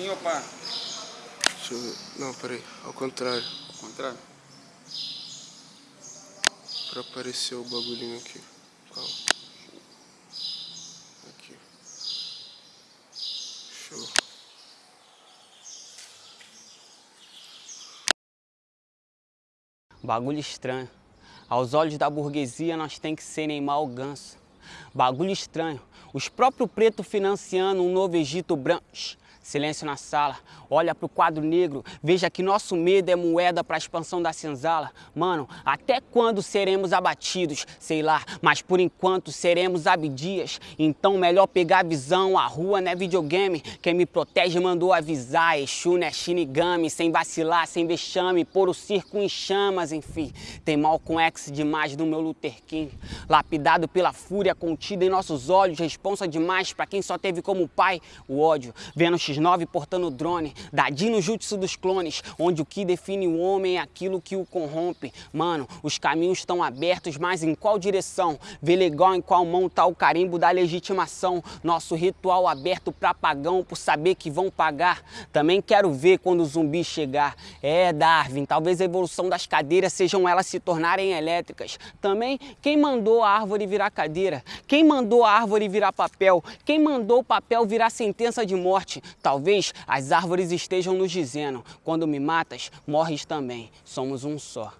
Assim ou pá? Deixa eu ver. Não, peraí. Ao contrário. Ao contrário? Pra aparecer o bagulhinho aqui. Calma. Aqui. Show. Bagulho estranho. Aos olhos da burguesia nós tem que ser Neymar o ganso. Bagulho estranho. Os próprios pretos financiando um novo Egito branco. Silêncio na sala, olha pro quadro negro, veja que nosso medo é moeda pra expansão da senzala. Mano, até quando seremos abatidos? Sei lá, mas por enquanto seremos abdias. Então melhor pegar a visão, a rua não é videogame. Quem me protege mandou avisar, Exu não é Shinigami. Sem vacilar, sem vexame, pôr o circo em chamas, enfim. Tem mal com X demais no meu Luther King. Lapidado pela fúria contida em nossos olhos, responsa demais pra quem só teve como pai o ódio. Vendo X9 portando drone, Dadinho Jutsu dos clones, onde o que define o homem é aquilo que o corrompe. Mano, os caminhos estão abertos, mas em qual direção? Vê legal em qual mão tá o carimbo da legitimação. Nosso ritual aberto pra pagão, por saber que vão pagar. Também quero ver quando o zumbi chegar. É, Darwin, talvez a evolução das cadeiras sejam elas se tornarem elétricas. Também, quem mandou a árvore virar cadeira? Quem mandou a árvore virar papel? Quem mandou o papel virar sentença de morte? Talvez as árvores estejam nos dizendo: quando me matas, morres também. Somos um só.